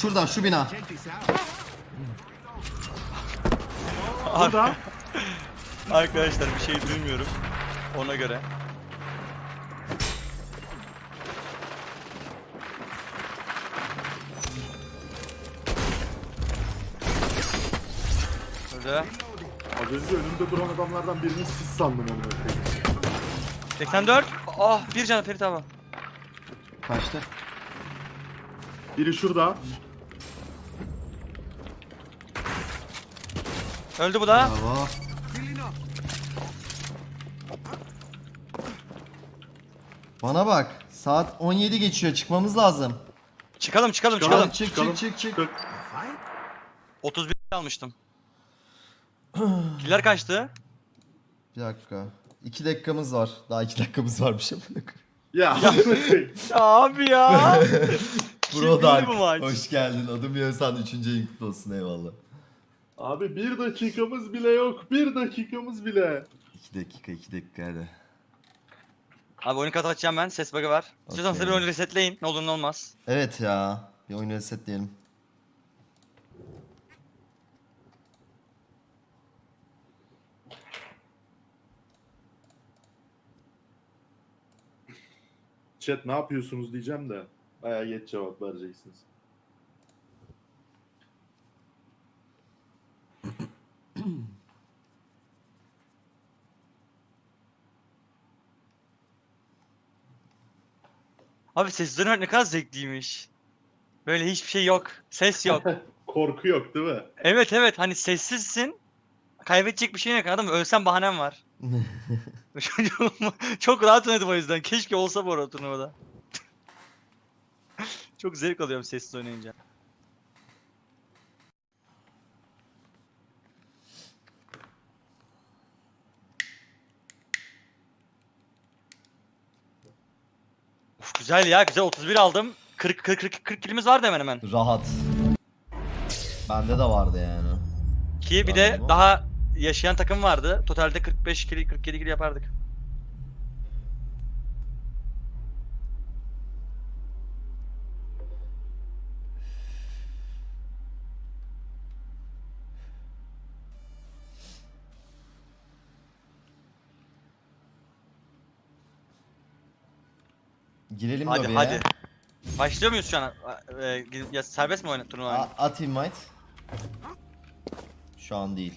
Şurada şu bina. Burada. Arkadaşlar bir şey duymuyorum. Ona göre. Öldü. Az önce önümde duran adamlardan birini siz sandım onu. 84. Ah bir can Ferit abi. Kaçtı. Biri şurada. Öldü bu da. Bravo. Bana bak. Saat 17 geçiyor. Çıkmamız lazım. Çıkalım çıkalım Çıkalım. çıkalım. Çık çıkalım. çık çık çık. Çık. 31 almıştım. Killer kaçtı? Bir dakika. 2 dakikamız var. Daha 2 dakikamız varmış. Ya. Abi ya. Bro Dark. Hoş geldin. Adım Yönsan. 3. ayın kutlu olsun. Eyvallah. Abi bir dakikamız bile yok. Bir dakikamız bile. 2 dakika 2 dakika hadi. Abi oyunu kapatacağım ben. Ses bug'ı var. İstiyorsan Okey. size bir oyunu resetleyin. Ne olur ne olmaz. Evet ya. Bir oyunu resetleyelim. Chat ne yapıyorsunuz diyeceğim de. Baya geç cevap vereceksiniz. Abi sesleri oynamak ne kadar zevkliymiş. Böyle hiçbir şey yok. Ses yok. Korku yok değil mi? evet evet hani sessizsin. Kaybedecek bir şey yok adam. Ölsem bahanem var. Çok rahat oynadım o yüzden. Keşke olsa bu arada turnuvada. Çok zevk alıyorum sessiz oynayınca. Güzel ya güzel 31 aldım. 40 40 40 40 kilimiz vardı hemen hemen. Rahat. Bende de vardı yani. Ki bir de Tamam. daha yaşayan takım vardı. Totalde 45 kili 47 kili yapardık. Girelim Hadi lobiye. hadi. Başlıyor muyuz şu an? Ee, ya serbest mi oyna turnuva? A- at invite. Şu an değil.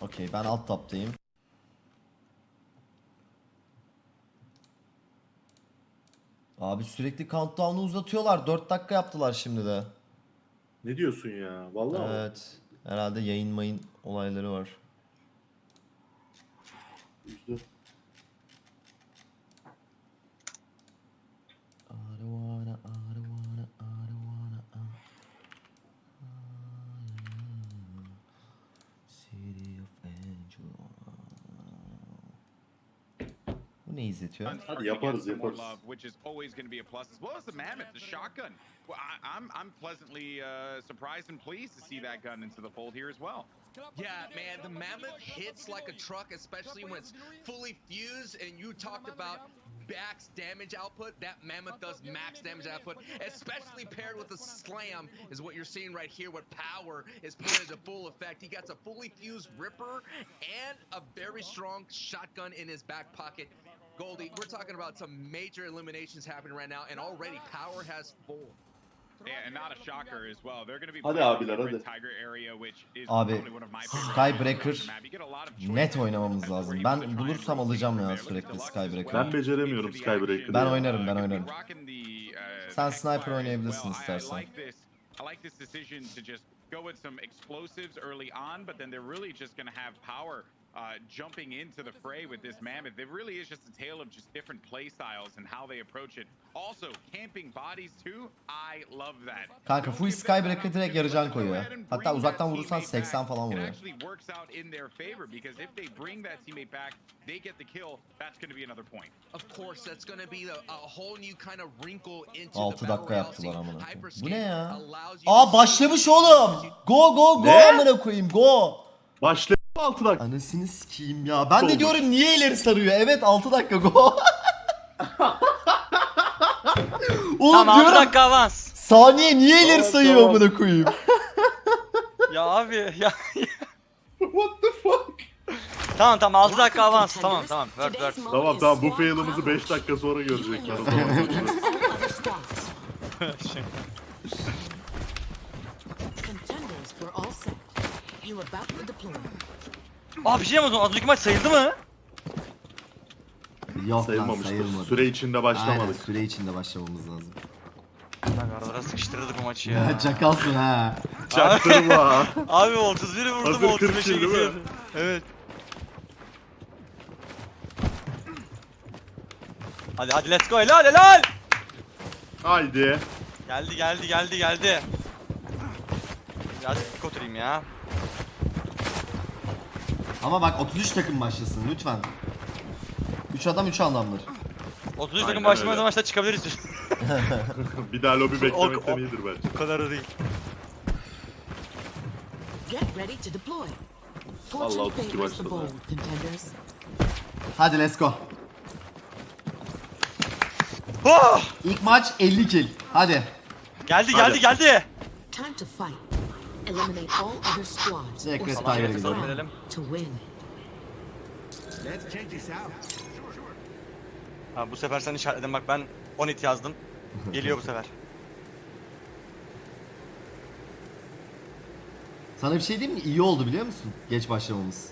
Okey ben alt taptayım. Abi sürekli countdown'u uzatıyorlar. 4 dakika yaptılar şimdi de. Ne diyorsun ya? Vallahi. Evet. Herhalde yayın mayın olayları var. Üzdü. I don't wanna, I don't wanna, I don't wanna, City of Angel. Bu ne izletiyor? Hadi yaparız, yaparız. love, which is always going to be a plus, as well as the mammoth, the shotgun. Well, I, I'm I'm pleasantly uh, surprised and pleased to see that gun into the fold here as well. Yeah, man, the Mammoth hits like a truck, especially when it's fully fused. And you talked about max damage output. That Mammoth does max damage output, especially paired with the Slam, is what you're seeing right here. What power is put into full effect. He gets a fully fused Ripper and a very strong shotgun in his back pocket. Goldie, we're talking about some major eliminations happening right now, and already power has full. Hadi abiler, in the Red hadi. Tiger area, which is Abi, probably one of my favorite Skybreaker areas on the map. You get a lot of choices net oynamamız lazım. Ben bulursam alacağım ya sürekli Skybreaker. Ben beceremiyorum Skybreaker'ı. Ben oynarım, ben oynarım. uh, Sen sniper oynayabilirsin istersen. like this. I like this decision to just go with some explosives early on, but then they're really just going to have power uh, jumping into the fray with this mammoth. It really is just a tale of just different play styles and how they approach it. Also, camping bodies too. I love that. Kanka full an Skybreaker direkt yarıcan koyuyor. Hatta uzaktan vurursan teammate 80 back. falan It vuruyor. actually works out in their favor because if they bring that teammate back, they get the kill. That's going to be another point. Of course, that's going to be a, a whole new kind of wrinkle into Altı the battle dakika royale yaptılar amına. Bu ne ya? allows you Aa to başlamış oğlum. Go go go amına koyayım go. Başla. 6 dakika. Anasını sikeyim ya. Ben de Olmuş. diyorum niye ileri sarıyor? Evet 6 dakika go. Oğlum Tamam 6 diyorum dakika avans. saniye niye ileri Tamam, sayıyor tamam. amına koyayım? Ya abi ya. What the fuck? tamam tamam 6 dakika avans. Tamam tamam. Word word. Tamam tamam bu fail'ımızı 5 dakika sonra görecekler. O zaman göreceğiz. Contenders were all set. You were about to deploy. Aa bir şey yapmadım. Az önceki maç sayıldı mı? Yok lan Sayılmamıştır. sayılmadı. Süre içinde Aynen başlamadık. süre içinde başlamamız lazım. Lan aralara sıkıştırdık bu maçı ya. Çakalsın ha. Çaktırma. Abi 31'i vurdum Hazır 40 35'e değil mi? gidiyor. Evet. Hadi hadi let's go helal helal. Haydi. Geldi geldi geldi geldi. Biraz dik oturayım ya. Ama bak 33 takım başlasın lütfen. 3 adam 3 anlamdır. 30 Aynen takım başlamada öyle. maçta çıkabiliriz. Bir daha lobi O- beklemekten o- iyidir bence. Bu kadar da değil. Get ready to deploy. Allah Fortune favors the başladı. bold, contenders. Hadi let's go. Oh! İlk maç 50 kill. Hadi. Geldi Hadi. geldi geldi. Time to fight. Eliminate all other squads or red stand tiger'e your gidelim. ground to win. Ha, bu sefer sen işaretledin bak ben 10 hit yazdım. Geliyor bu sefer. Sana bir şey diyeyim mi? İyi oldu biliyor musun? Geç başlamamız.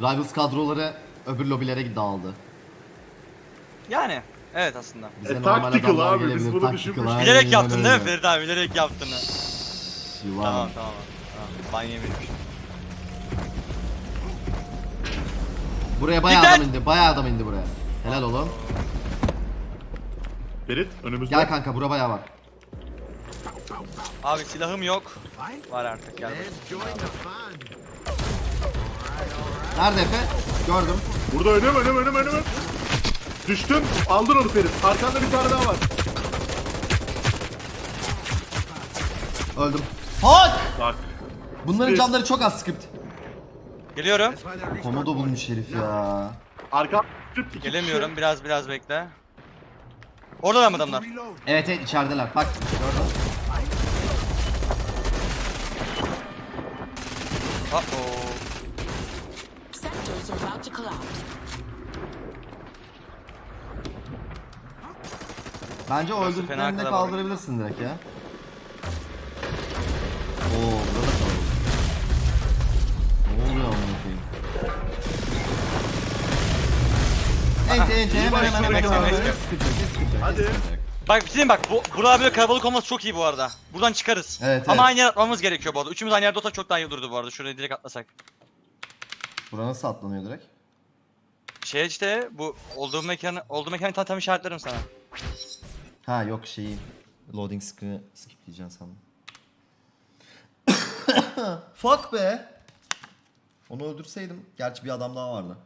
Rivals kadroları öbür lobilere dağıldı. Yani evet aslında. Bize E, normal tactical adamlar abi, biz gelebilir, bunu tactical, düşünmüştük. aynen Bilerek yaptın değil mi öyle. Ferit abi? Bilerek yaptın. Ha. Yılan. Tamam tamam. tamam. Ben yemedim. Buraya bayağı Dikkat! adam indi. Bayağı adam indi buraya. Helal oğlum. Ferit önümüzde. Gel kanka bura bayağı var. Abi silahım yok. Var artık gel. Nerede Efe? Gördüm. Burada önüm önüm önüm önüm. Düştüm. Aldın onu Ferit. Arkanda bir tane daha var. Öldüm. Hak! Bak. Bunların canları çok az script. Geliyorum. Komodo bulmuş herif ya. Arka Gelemiyorum. Biraz biraz bekle. Orada mı adamlar? Evet evet içerideler. Bak gördüm. Uh oh. Sectors are about to collapse. Bence o öldürdüklerini kaldırabilirsin direkt ya. Ente ente hemen hemen hemen Hadi. Bak bir şey bak bu burada böyle kalabalık olması çok iyi bu arada. Buradan çıkarız. Evet, Ama evet. aynı yer atmamız gerekiyor bu arada. Üçümüz aynı yerde olsak çok daha iyi olurdu bu arada. Şuraya direkt atlasak. Bura nasıl atlanıyor direkt? Şey işte bu olduğum mekanı olduğum mekanı tam tam işaretlerim sana. Ha yok şeyi loading screen'i skipleyeceksin sandım. Fuck be. Onu öldürseydim. Gerçi bir adam daha vardı.